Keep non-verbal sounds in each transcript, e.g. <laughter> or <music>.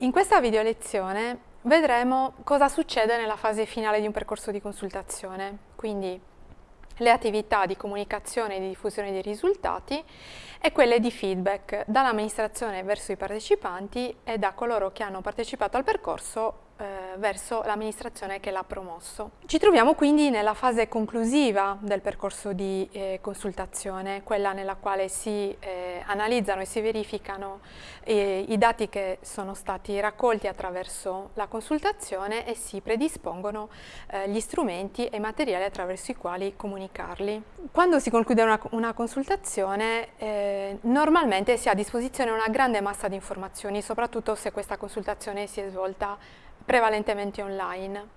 In questa video lezione vedremo cosa succede nella fase finale di un percorso di consultazione, quindi le attività di comunicazione e di diffusione dei risultati e quelle di feedback dall'amministrazione verso i partecipanti e da coloro che hanno partecipato al percorso verso l'amministrazione che l'ha promosso. Ci troviamo quindi nella fase conclusiva del percorso di eh, consultazione, quella nella quale si eh, analizzano e si verificano eh, i dati che sono stati raccolti attraverso la consultazione e si predispongono eh, gli strumenti e i materiali attraverso i quali comunicarli. Quando si conclude una, una consultazione eh, normalmente si ha a disposizione una grande massa di informazioni, soprattutto se questa consultazione si è svolta prevalentemente online.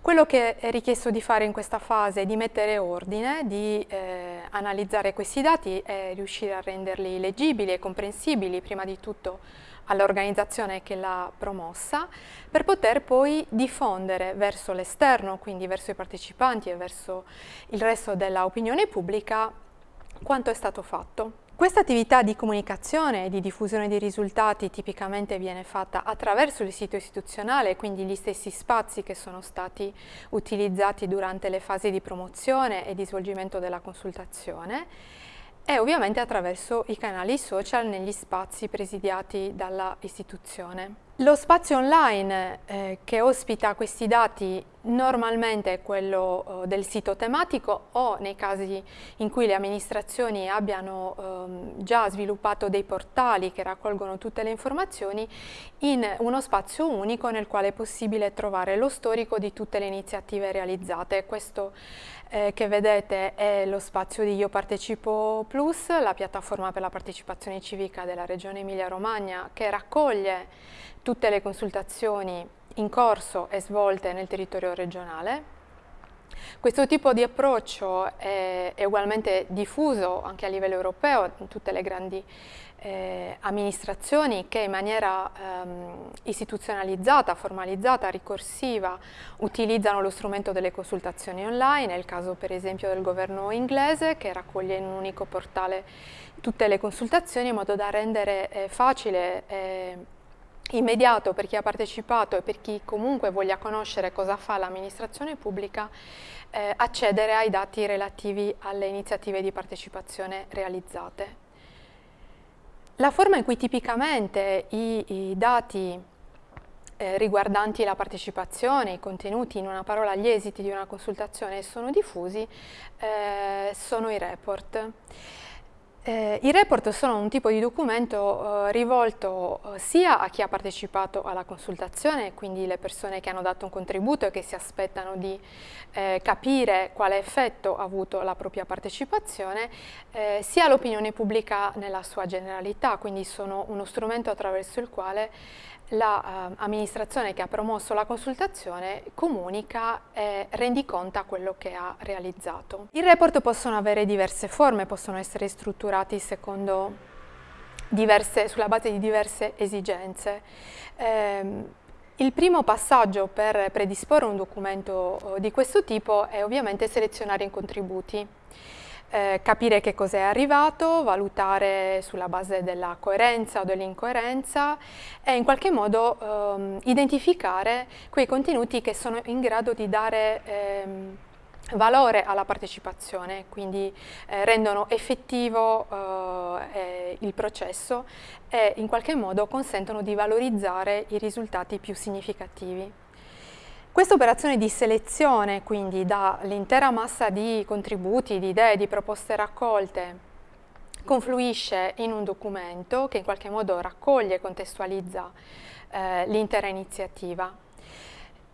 Quello che è richiesto di fare in questa fase è di mettere ordine, di eh, analizzare questi dati e riuscire a renderli leggibili e comprensibili prima di tutto all'organizzazione che l'ha promossa, per poter poi diffondere verso l'esterno, quindi verso i partecipanti e verso il resto dell'opinione pubblica, quanto è stato fatto. Questa attività di comunicazione e di diffusione dei risultati tipicamente viene fatta attraverso il sito istituzionale, quindi gli stessi spazi che sono stati utilizzati durante le fasi di promozione e di svolgimento della consultazione e ovviamente attraverso i canali social negli spazi presidiati dalla istituzione. Lo spazio online eh, che ospita questi dati normalmente è quello eh, del sito tematico o nei casi in cui le amministrazioni abbiano eh, già sviluppato dei portali che raccolgono tutte le informazioni in uno spazio unico nel quale è possibile trovare lo storico di tutte le iniziative realizzate. Questo eh, che vedete è lo spazio di Io Partecipo Plus, la piattaforma per la partecipazione civica della Regione Emilia-Romagna che raccoglie tutte le consultazioni in corso e svolte nel territorio regionale. Questo tipo di approccio è, è ugualmente diffuso anche a livello europeo in tutte le grandi eh, amministrazioni che in maniera ehm, istituzionalizzata, formalizzata, ricorsiva utilizzano lo strumento delle consultazioni online, il caso per esempio del governo inglese che raccoglie in un unico portale tutte le consultazioni in modo da rendere eh, facile eh, immediato per chi ha partecipato e per chi comunque voglia conoscere cosa fa l'amministrazione pubblica eh, accedere ai dati relativi alle iniziative di partecipazione realizzate. La forma in cui tipicamente i, i dati eh, riguardanti la partecipazione, i contenuti, in una parola gli esiti di una consultazione sono diffusi, eh, sono i report. Eh, I report sono un tipo di documento eh, rivolto eh, sia a chi ha partecipato alla consultazione, quindi le persone che hanno dato un contributo e che si aspettano di eh, capire quale effetto ha avuto la propria partecipazione, eh, sia all'opinione pubblica nella sua generalità, quindi sono uno strumento attraverso il quale l'amministrazione la, uh, che ha promosso la consultazione comunica e rendiconta quello che ha realizzato. I report possono avere diverse forme, possono essere strutturati diverse, sulla base di diverse esigenze. Eh, il primo passaggio per predisporre un documento di questo tipo è ovviamente selezionare i contributi eh, capire che cosa è arrivato, valutare sulla base della coerenza o dell'incoerenza e in qualche modo ehm, identificare quei contenuti che sono in grado di dare ehm, valore alla partecipazione, quindi eh, rendono effettivo eh, il processo e in qualche modo consentono di valorizzare i risultati più significativi. Questa operazione di selezione, quindi dall'intera massa di contributi, di idee, di proposte raccolte, confluisce in un documento che in qualche modo raccoglie e contestualizza eh, l'intera iniziativa.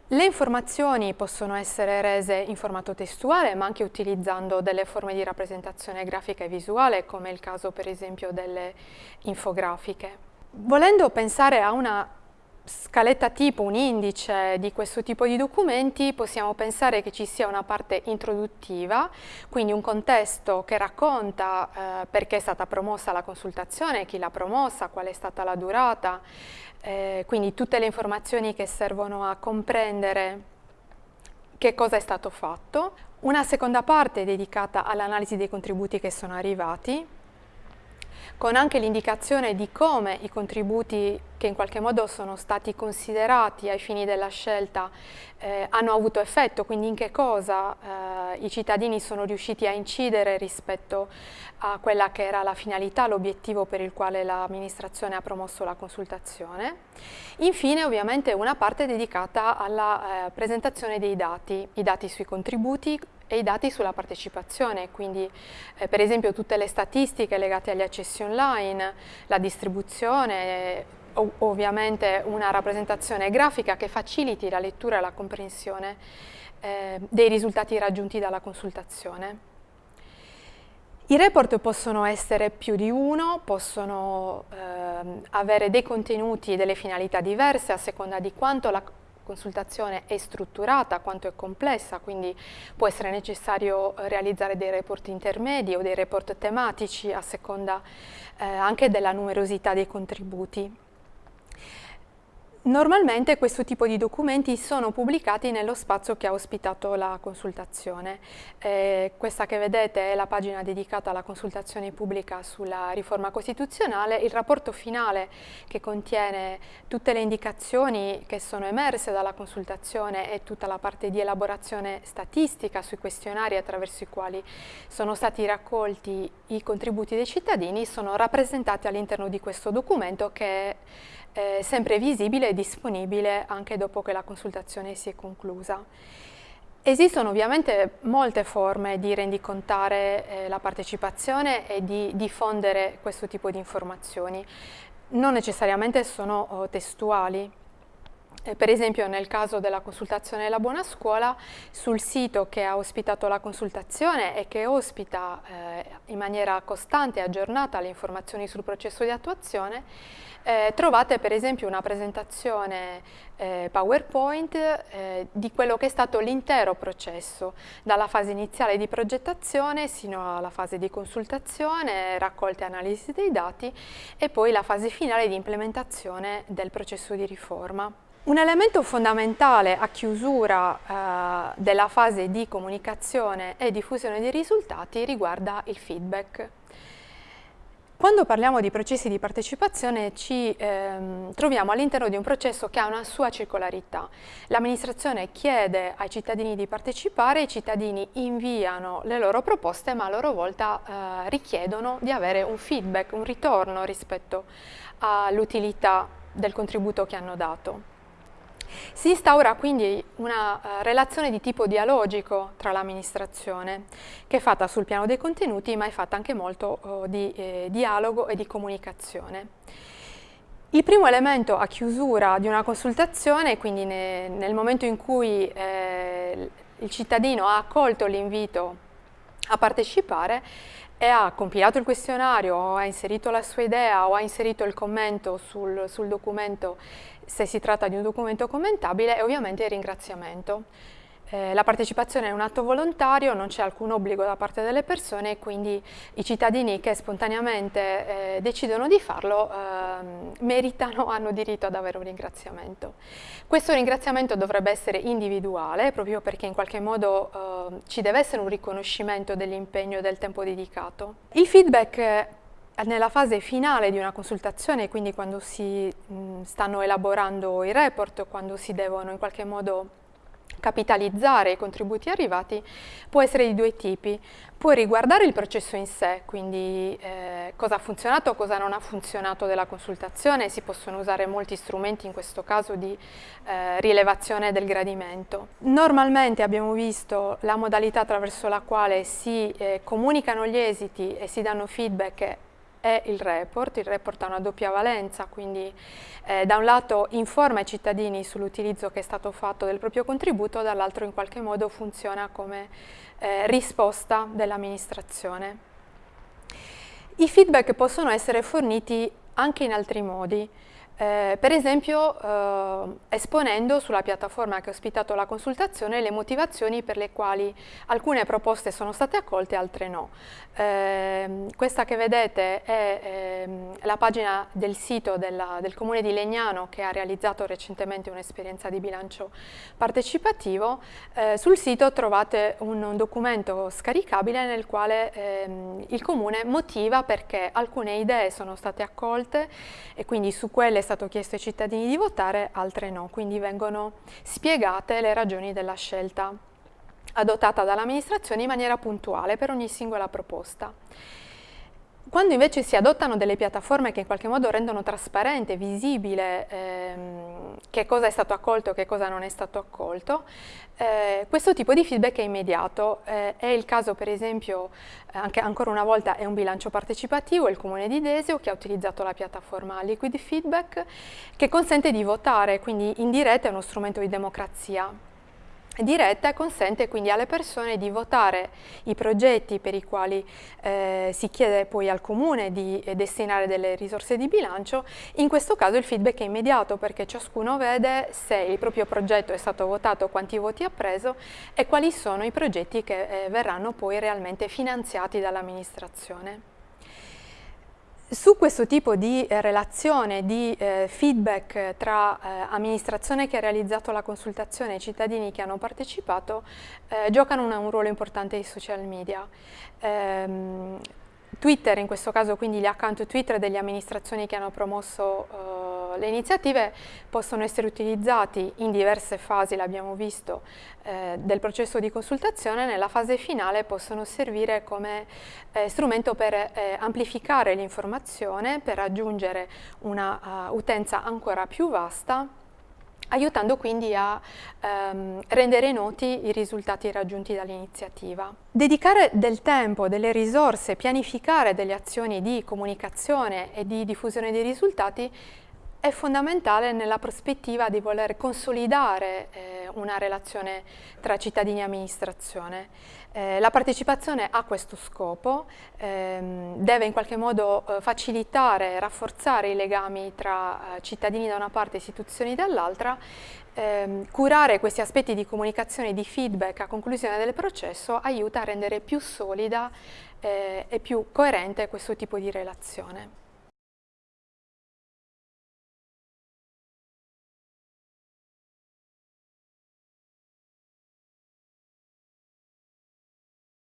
Le informazioni possono essere rese in formato testuale ma anche utilizzando delle forme di rappresentazione grafica e visuale come il caso per esempio delle infografiche. Volendo pensare a una scaletta tipo, un indice di questo tipo di documenti, possiamo pensare che ci sia una parte introduttiva, quindi un contesto che racconta eh, perché è stata promossa la consultazione, chi l'ha promossa, qual è stata la durata, eh, quindi tutte le informazioni che servono a comprendere che cosa è stato fatto. Una seconda parte dedicata all'analisi dei contributi che sono arrivati, con anche l'indicazione di come i contributi che in qualche modo sono stati considerati ai fini della scelta eh, hanno avuto effetto, quindi in che cosa eh, i cittadini sono riusciti a incidere rispetto a quella che era la finalità, l'obiettivo per il quale l'amministrazione ha promosso la consultazione. Infine ovviamente una parte dedicata alla eh, presentazione dei dati, i dati sui contributi e i dati sulla partecipazione, quindi eh, per esempio tutte le statistiche legate agli accessi online, la distribuzione, ovviamente una rappresentazione grafica che faciliti la lettura e la comprensione eh, dei risultati raggiunti dalla consultazione. I report possono essere più di uno, possono eh, avere dei contenuti e delle finalità diverse a seconda di quanto la consultazione è strutturata, quanto è complessa, quindi può essere necessario realizzare dei report intermedi o dei report tematici a seconda eh, anche della numerosità dei contributi. Normalmente questo tipo di documenti sono pubblicati nello spazio che ha ospitato la consultazione. Eh, questa che vedete è la pagina dedicata alla consultazione pubblica sulla riforma costituzionale, il rapporto finale che contiene tutte le indicazioni che sono emerse dalla consultazione e tutta la parte di elaborazione statistica sui questionari attraverso i quali sono stati raccolti i contributi dei cittadini sono rappresentati all'interno di questo documento che è eh, sempre visibile e disponibile anche dopo che la consultazione si è conclusa. Esistono ovviamente molte forme di rendicontare eh, la partecipazione e di diffondere questo tipo di informazioni. Non necessariamente sono oh, testuali. Eh, per esempio nel caso della consultazione della buona scuola, sul sito che ha ospitato la consultazione e che ospita eh, in maniera costante e aggiornata le informazioni sul processo di attuazione, eh, trovate per esempio una presentazione eh, PowerPoint eh, di quello che è stato l'intero processo, dalla fase iniziale di progettazione sino alla fase di consultazione, raccolta e analisi dei dati e poi la fase finale di implementazione del processo di riforma. Un elemento fondamentale a chiusura eh, della fase di comunicazione e diffusione dei risultati riguarda il feedback. Quando parliamo di processi di partecipazione ci ehm, troviamo all'interno di un processo che ha una sua circolarità. L'amministrazione chiede ai cittadini di partecipare, i cittadini inviano le loro proposte ma a loro volta eh, richiedono di avere un feedback, un ritorno rispetto all'utilità del contributo che hanno dato. Si instaura quindi una uh, relazione di tipo dialogico tra l'amministrazione, che è fatta sul piano dei contenuti, ma è fatta anche molto uh, di eh, dialogo e di comunicazione. Il primo elemento a chiusura di una consultazione, quindi ne, nel momento in cui eh, il cittadino ha accolto l'invito a partecipare, e ha compilato il questionario ha inserito la sua idea o ha inserito il commento sul, sul documento se si tratta di un documento commentabile e ovviamente il ringraziamento. Eh, la partecipazione è un atto volontario, non c'è alcun obbligo da parte delle persone e quindi i cittadini che spontaneamente eh, decidono di farlo eh, meritano, <laughs> hanno diritto ad avere un ringraziamento. Questo ringraziamento dovrebbe essere individuale proprio perché in qualche modo eh, ci deve essere un riconoscimento dell'impegno e del tempo dedicato. Il feedback nella fase finale di una consultazione, quindi quando si mh, stanno elaborando i report, quando si devono in qualche modo capitalizzare i contributi arrivati può essere di due tipi. Può riguardare il processo in sé, quindi eh, cosa ha funzionato, cosa non ha funzionato della consultazione, si possono usare molti strumenti in questo caso di eh, rilevazione del gradimento. Normalmente abbiamo visto la modalità attraverso la quale si eh, comunicano gli esiti e si danno feedback è il report. Il report ha una doppia valenza, quindi eh, da un lato informa i cittadini sull'utilizzo che è stato fatto del proprio contributo, dall'altro in qualche modo funziona come eh, risposta dell'amministrazione. I feedback possono essere forniti anche in altri modi. Eh, per esempio eh, esponendo sulla piattaforma che ha ospitato la consultazione le motivazioni per le quali alcune proposte sono state accolte e altre no. Eh, questa che vedete è ehm, la pagina del sito della, del Comune di Legnano che ha realizzato recentemente un'esperienza di bilancio partecipativo. Eh, sul sito trovate un, un, documento scaricabile nel quale ehm, il Comune motiva perché alcune idee sono state accolte e quindi su quelle stato chiesto ai cittadini di votare, altre no, quindi vengono spiegate le ragioni della scelta adottata dall'amministrazione in maniera puntuale per ogni singola proposta. Quando invece si adottano delle piattaforme che in qualche modo rendono trasparente, visibile ehm, che cosa è stato accolto e che cosa non è stato accolto, eh, questo tipo di feedback è immediato. Eh, è il caso per esempio, eh, anche ancora una volta è un bilancio partecipativo, il Comune di Desio che ha utilizzato la piattaforma Liquid Feedback che consente di votare, quindi in diretta è uno strumento di democrazia diretta consente quindi alle persone di votare i progetti per i quali eh, si chiede poi al comune di eh, destinare delle risorse di bilancio, in questo caso il feedback è immediato perché ciascuno vede se il proprio progetto è stato votato, quanti voti ha preso e quali sono i progetti che eh, verranno poi realmente finanziati dall'amministrazione. Su questo tipo di eh, relazione, di eh, feedback tra eh, amministrazione che ha realizzato la consultazione e cittadini che hanno partecipato, eh, giocano una, un ruolo importante i social media. Ehm, Twitter, in questo caso quindi gli account Twitter delle amministrazioni che hanno promosso le iniziative possono essere utilizzati in diverse fasi, l'abbiamo visto, eh, del processo di consultazione, nella fase finale possono servire come eh, strumento per eh, amplificare l'informazione, per raggiungere una uh, utenza ancora più vasta aiutando quindi a ehm, rendere noti i risultati raggiunti dall'iniziativa. Dedicare del tempo, delle risorse, pianificare delle azioni di comunicazione e di diffusione dei risultati è fondamentale nella prospettiva di voler consolidare eh, una relazione tra cittadini e amministrazione. Eh, la partecipazione ha questo scopo, ehm, deve in qualche modo eh, facilitare rafforzare i legami tra eh, cittadini da una parte e istituzioni dall'altra, ehm, curare questi aspetti di comunicazione e di feedback a conclusione del processo aiuta a rendere più solida eh, e più coerente questo tipo di relazione.